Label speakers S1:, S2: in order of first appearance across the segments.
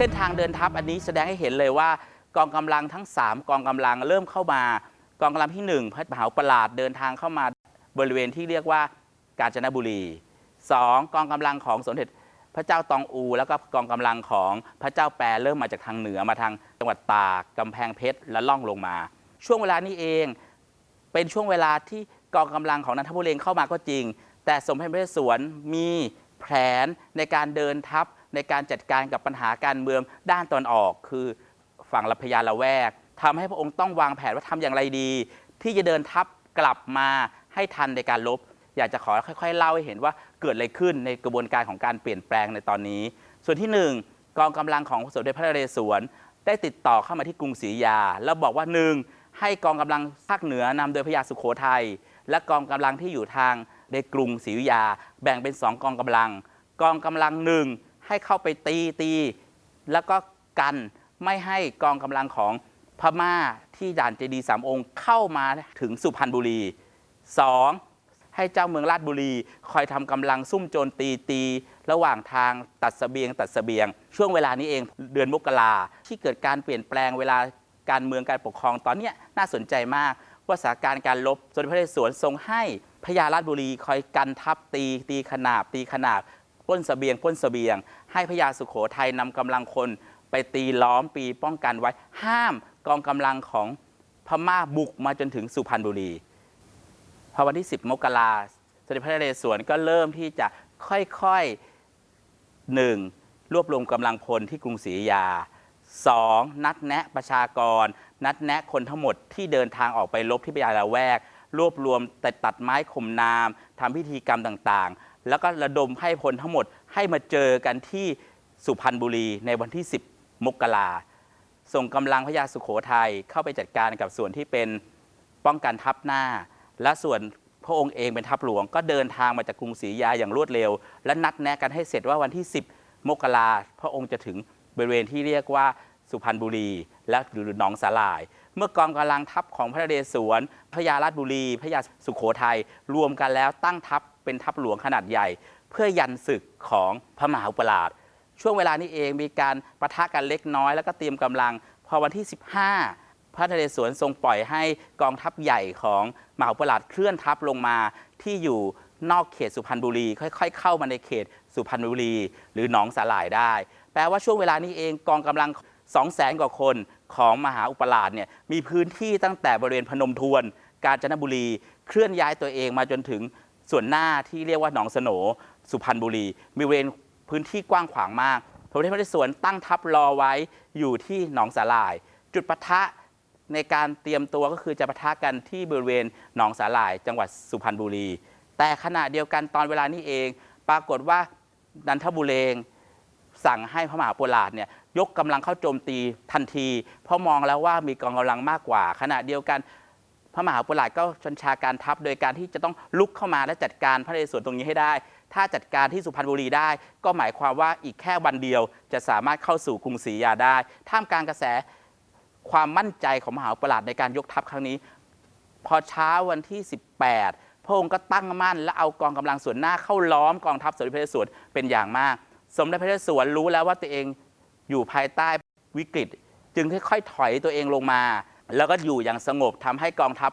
S1: เส้นทางเดินทัพอันนี้แสดงให้เห็นเลยว่ากองกำลังทั้ง 3 กองกำลังเริ่มเข้ามา กองกำลังที่ 1พระมหาอุปราชเดินทางเข้ามาบริเวณที่เรียกว่ากาญจนบุรี 2. กองกำลังของสมเด็จ ระเจ้าตองอู แล้วก็กองกำลังของพระเจ้าแปรเริ่มมาจากทางเหนือมาทางจังหวัดตากกำแพงเพชรและล่องลงมา ช่วงเวลานี้เองเป็นช่วงเวลาที่กองกำลังของนันทบุรีเข้ามาก็จริง แต่สมเด็จพระนเรศวรมีแผนในการเดินทัพในการจัดการกับปัญหาการเมืองด้านตอนออก คือฝั่งลัพยาละแวกทำให้พระองค์ต้องวางแผนว่าทำอย่างไรดี ที่จะเดินทัพกลับมาให้ทันในการลบ อยากจะขอค่อยๆเล่าให้เห็นว่าเกิดอะไรขึ้นในกระบวนการของการเปลี่ยนแปลงในตอนนี้ ส่วนที่ 1 กองกำลังของสมเด็จพระนเรศวรได้ติดต่อเข้ามาที่กรุงศรีอยุธยา แล้วบอกว่าหนึ่งให้กองกำลังภาคเหนือนำโดยพระยาสุโขทัยและกองกำลังที่อยู่ทางในกรุงศรีอยุธยา แบ่งเป็น 2 กองกำลัง กองกำลังหนึ่งให้เข้าไปตีตีแล้วก็กันไม่ให้กองกำลังของพม่าที่ด่านเจดีสามองค์เข้ามาถึงสุพรรณบุรี 2. ให้เจ้าเมืองราชบุรี คอยทำกำลังซุ่มโจรตีตี ระหว่างทางตัดเสบียงตัดเสบียง ช่วงเวลานี้เองเดือนมกราที่เกิดการเปลี่ยนแปลงเวลาการเมืองการปกครองตอนนี้น่าสนใจมาก ว่าสถานการณ์การลบสมเด็จพระนเรศวรทรงให้พญาราชบุรีคอยกันทัพตีตีขนาบตีขนาบป้นเสบียงป้นเสบียง ให้พญาสุโขทัยนำกำลังคนไปตีล้อมปีป้องกันไว้ ห้ามกองกำลังของพม่าบุกมาจนถึงสุพรรณบุรี พอวันที่ 10 มกราสมเด็จพระนเรศวรก็เริ่มที่จะค่อยๆหนึ่งรวบรวมกำลังพลที่กรุงศรีอยุธยา 2. นัดแนะประชากร นัดแนะคนทั้งหมดที่เดินทางออกไปลบที่พญาละแวก รวบรวมแต่ตัดไม้ข่มนามทำพิธีกรรมต่างๆ แล้วก็ระดมให้พลทั้งหมดให้มาเจอกันที่สุพรรณบุรีในวันที่ 10 มกราส่งกำลังพญาสุโขทัยเข้าไปจัดการกับส่วนที่เป็นป้องกันทัพหน้า และส่วนพระองค์เองเป็นทัพหลวง ก็เดินทางมาจากกรุงศรีอยุธยาอย่างรวดเร็ว และนัดแนะกันให้เสร็จว่าวันที่ 10 มกราพระองค์จะถึงบริเวณที่เรียกว่าสุพรรณบุรี และหรือหนองสาลาย เมื่อกองกำลังทัพของพระเรศวรพระยาราชบุรี พระยาสุโขทัยรวมกันแล้วตั้งทัพเป็นทัพหลวงขนาดใหญ่ เพื่อยันศึกของพระมหาอุปราชช่วงเวลานี้เองมีการประทะกันเล็กน้อยแล้วก็เตรียมกำลัง พอวันที่ 15 ระนเรศวรทรงปล่อยให้กองทัพใหญ่ของมหาอุปราชเคลื่อนทัพลงมาที่อยู่นอกเขตสุพรรณบุรี ค่อย ๆ เข้ามาในเขตสุพรรณบุรี หรือหนองสาหร่ายได้ แปลว่าช่วงเวลานี้เองกองกำลัง2 0 0แสนกว่าคนของมหาอุปราชเนี่ยมีพื้นที่ตั้งแต่บริเวณพนมทวน กาญจนบุรี เคลื่อนย้ายตัวเองมาจนถึงส่วนหน้าที่เรียกว่าหนองสโหนสุพรรณบุรี มีบริเวณพื้นที่กว้างขวางมากพระพุทธพระนเรศวรตั้งทัพรอไว้อยู่ที่หนองสาหร่าย จุดปะทะ ในการเตรียมตัวก็คือจะปะทะกันที่บริเวณหนองสาหร่าย จังหวัดสุพรรณบุรี แต่ขณะเดียวกันตอนเวลานี้เอง ปรากฏว่านันทบุเรงสั่งให้พระมหาโปราชเนี่ยยกกำลังเข้าโจมตีทันที เพราะมองแล้วว่ามีกองกำลังมากกว่า ขณะเดียวกันพระมหาโปราชก็ชัญชาการทัพ โดยการที่จะต้องลุกเข้ามาและจัดการพระนเรศวรตรงนี้ให้ได้ ถ้าจัดการที่สุพรรณบุรีได้ ก็หมายความว่าอีกแค่วันเดียวจะสามารถเข้าสู่กรุงศรีอยุธยาได้ ท่ามกลางกระแส ความมั่นใจของมหาโปราชในการยกทัพครั้งนี้ พอเช้าวันที่ 18 พระองค์ก็ตั้งมั่น และเอากองกำลังส่วนหน้าเข้าล้อมกองทัพสมเด็จพระนเรศวรเป็นอย่างมาก สมเด็จพระนเรศวรรู้แล้วว่าตัวเองอยู่ภายใต้วิกฤต จึงค่อยๆถอยตัวเองลงมา แล้วก็อยู่อย่างสงบทำให้กองทัพ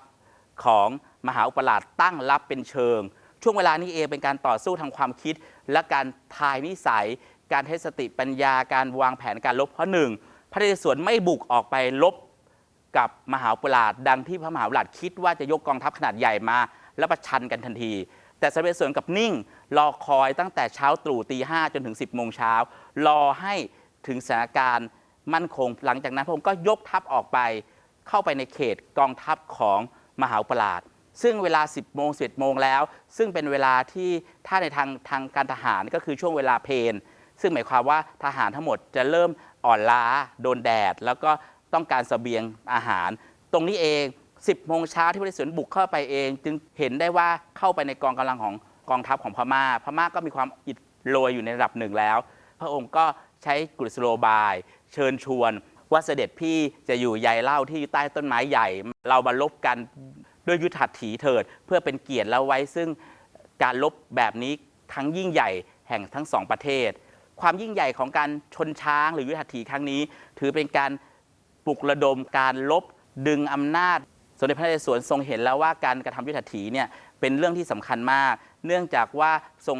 S1: ของมหาอุปราชตั้งรับเป็นเชิง ช่วงเวลานี้เองเป็นการต่อสู้ทางความคิด และการทายนิสัย การเทสติปัญญาการวางแผนการลบเพราะหนึ่ง ระนเรศวรไม่บุกออกไปลบกับมหาอุปราชดังที่พระมหาอุปราชคิดว่าจะยกกองทัพขนาดใหญ่มา แล้วประชันกันทันที แต่สเด็จส่วนกับนิ่ง รอคอยตั้งแต่เช้าตรู่ตีห้าจนถึง 10บโมงเช้ารอให้ถึงสถานการณ์มั่นคง หลังจากนั้นพระองค์ก็ยกทัพออกไป เข้าไปในเขตกองทัพของมหาอุปราชซึ่งเวลา 10โมง11โมงแล้ว ซึ่งเป็นเวลาที่ถ้าในทางทางการทหารก็คือช่วงเวลาเพล ซึ่งหมายความว่าทหารทั้งหมดจะเริ่มอ่อนล้าโดนแดด แล้วก็ต้องการเสบียงอาหาร ตรงนี้เอง 10โมงเช้าที่พระนเรศวรบุกเข้าไปเอง จึงเห็นได้ว่าเข้าไปในกองกำลังของกองทัพของพม่า พม่าก็มีความอิดโรยอยู่ในระดับหนึ่งแล้ว พระองค์ก็ใช้กุศโลบาย เชิญชวนว่าเสด็จพี่จะอยู่ใยเล่าที่ใต้ต้นไม้ใหญ่ เรามาลบกันด้วยยุทธัดถีเถิด เพื่อเป็นเกียรติแล้วไว้ซึ่งการลบแบบนี้ทั้งยิ่งใหญ่แห่งทั้งสองประเทศ ความยิ่งใหญ่ของการชนช้างหรือยุทธถีครั้งนี้ ถือเป็นการปลุกระดมการลบดึงอำนาจ สมเด็จพระนเรศวรทรงเห็นแล้วว่าการกระทำยุทธถีเนี่ยเป็นเรื่องที่สำคัญมาก เนื่องจากว่าทรง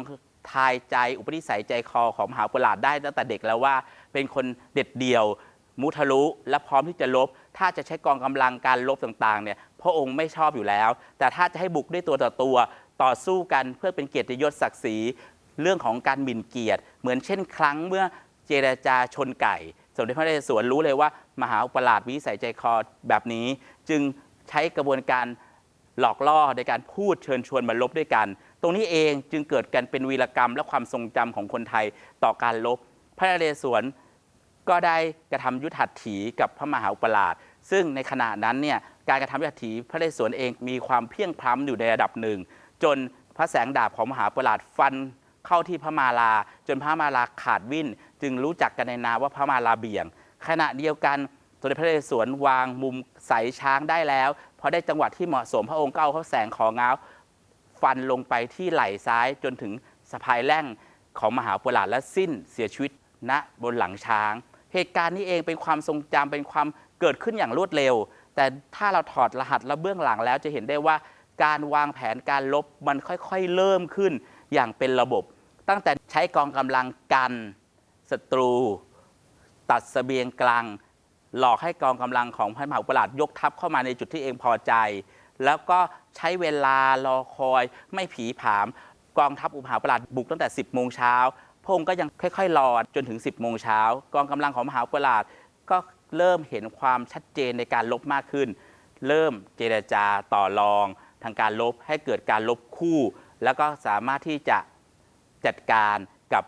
S1: ทายใจอุปนิสัยใจคอของมหาปุราชได้ตั้งแต่เด็กแล้วว่าเป็นคนเด็ดเดี่ยว มุทะลุ และพร้อมที่จะลบ ถ้าจะใช้กองกำลังการลบต่างๆเนี่ยพระองค์ไม่ชอบอยู่แล้ว แต่ถ้าจะให้บุกด้วยตัวต่อตัว ต่อสู้กันเพื่อเป็นเกียรติยศศักดิ์ศรี เรื่องของการหมิ่นเกียรติ เหมือนเช่นครั้งเมื่อเจรจาชนไก่ สมเด็จพระนเรศวรรู้เลยว่า มหาอุปราชวิสัยใจคอแบบนี้ จึงใช้กระบวนการหลอกล่อในการพูดเชิญชวนมาลบด้วยกัน ตรงนี้เองจึงเกิดกันเป็นวีรกรรมและความทรงจำของคนไทยต่อการลบ พระนเรศวรก็ได้กระทำยุทธหัตถีกับพระมหาอุปราช ซึ่งในขณะนั้นเนี่ยการกระทำยุทธัตถีพระนเรศวรเองมีความเพียงพล้ำอยู่ในระดับหนึ่ง จนพระแสงดาบของมหาอุปราชฟัน เข้าที่พระมาลา จนพระมาลาขาดวิ่น จึงรู้จักกันในนามว่าพระมาลาเบี่ยง ขณะเดียวกันสมเด็จพระนเรศวรวางมุมใสช้างได้แล้วพอได้จังหวะที่เหมาะสมพระองค์ก็เอาพระแสงของง้าฟันลงไปที่ไหล่ซ้ายจนถึงสะพายแร่งของมหาปุราและสิ้นเสียชีวิตณบนหลังช้าง เหตุการณ์นี้เองเป็นความทรงจำเป็นความเกิดขึ้นอย่างรวดเร็ว แต่ถ้าเราถอดรหัสและเบื้องหลังแล้วจะเห็นได้ว่าการวางแผนการลบมันค่อยๆ เริ่มขึ้นอย่างเป็นระบบ ตั้งแต่ใช้กองกำลังกันศัตรู ตัดเสบียงกลาง หลอกให้กองกำลังของพระมหาอุปราชยกทัพเข้ามาในจุดที่เองพอใจ แล้วก็ใช้เวลารอคอยไม่ผีผาม กองทัพอุปมหาอุปราชบุกตั้งแต่ 10 โมงเช้าพงค์ก็ยังค่อยๆรอจนถึง 10 โมงเช้ากองกำลังของมหาอุปราชก็เริ่มเห็นความชัดเจนในการลบมากขึ้น เริ่มเจรจาต่อรอง ทางการลบให้เกิดการลบคู่ แล้วก็สามารถที่จะ จัดการกับ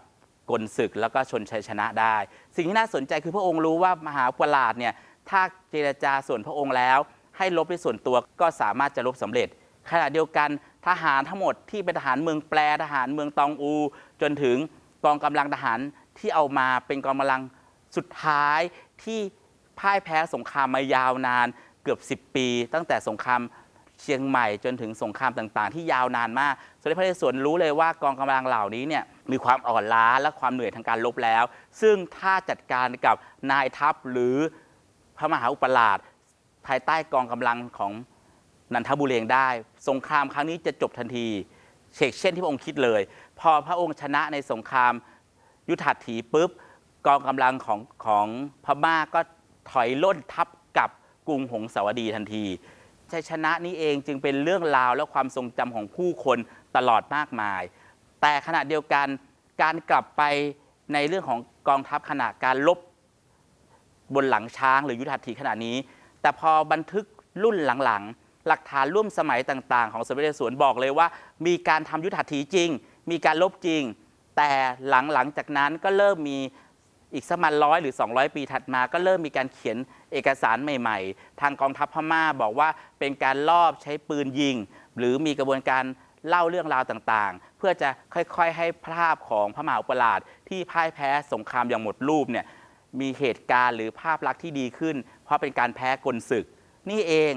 S1: กลศึกแล้วก็ชนชัยชนะได้ สิ่งที่น่าสนใจคือพระองค์รู้ว่ามหาปราชเนี่ยถ้าเจรจาส่วนพระองค์แล้ว ให้ลบด้วยส่วนตัวก็สามารถจะลบสำเร็จ ขณะเดียวกันทหารทั้งหมดที่เป็นทหารเมืองแปรทหารเมืองตองอู จนถึงกองกำลังทหารที่เอามาเป็นกองกำลังสุดท้ายที่พ่ายแพ้สงครามมายาวนานเกือบ 10 ปี ตั้งแต่สงคราม เชียงใหม่จนถึงสงครามต่างๆ ที่ยาวนานมากสมเด็จพระนเรศวรรู้เลยว่ากองกำลังเหล่านี้เนี่ยมีความอ่อนล้าและความเหนื่อยทางการลบแล้ว ซึ่งถ้าจัดการกับนายทัพหรือพระมหาอุปราชภายใต้กองกำลังของนันทบุเรงได้ สงครามครั้งนี้จะจบทันทีเชกเช่นที่พระองค์คิดเลย พอพระองค์ชนะในสงครามยุทธถีปุ๊บกองกำลังของของพม่าก็ถอยล่นทับกับกรุงหงสาวดีทันที ชัยชนะนี้เองจึงเป็นเรื่องราวและความทรงจำของผู้คนตลอดมากมาย แต่ขณะเดียวกันการกลับไปในเรื่องของกองทัพขณะการลบบนหลังช้างหรือยุทธหัตถีขณะนี้ แต่พอบันทึกรุ่นหลังๆ หลักฐานร่วมสมัยต่างๆ ของสมเด็จพระนเรศวรบอกเลยว่า มีการทำยุทธหัตถีจริง มีการลบจริง แต่หลังๆจากนั้นก็เริ่มมีอีกสักประมาณร้อยหรือ 200 ปีถัดมา ก็เริ่มมีการเขียน เอกสารใหม่ ๆ ทางกองทัพพม่าบอกว่าเป็นการลอบใช้ปืนยิง หรือมีกระบวนการเล่าเรื่องราวต่างๆ เพื่อจะค่อยๆ ให้ภาพของพระมหาอุปราชที่พ่ายแพ้สงครามอย่างหมดรูปเนี่ยมีเหตุการณ์หรือภาพลักษณ์ที่ดีขึ้น เพราะเป็นการแพ้กลศึก นี่เอง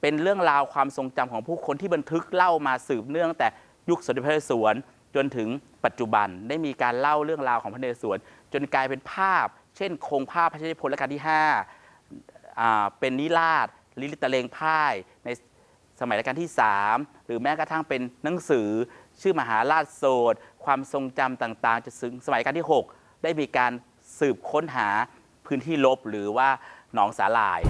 S1: เป็นเรื่องราวความทรงจำของผู้คนที่บันทึกเล่ามาสืบเนื่องแต่ยุคสมเด็จพระนเรศวรจนถึงปัจจุบันได้มีการเล่าเรื่องราวของพระนเรศวรจนกลายเป็นภาพ เช่นโครงภาพพระราชนิพนธ์รัชกาลที่5อ่า เป็นนิราศลิลิตะเลงพ่ายในสมัยรัชกาลที่ 3 หรือแม้กระทั่งเป็นหนังสือ ชื่อมหาราชโสดความทรงจำต่างๆจะถึงสมัยรัชกาลที่ 6 ได้มีการสืบค้นหาพื้นที่ลบหรือว่าหนองสาหร่าย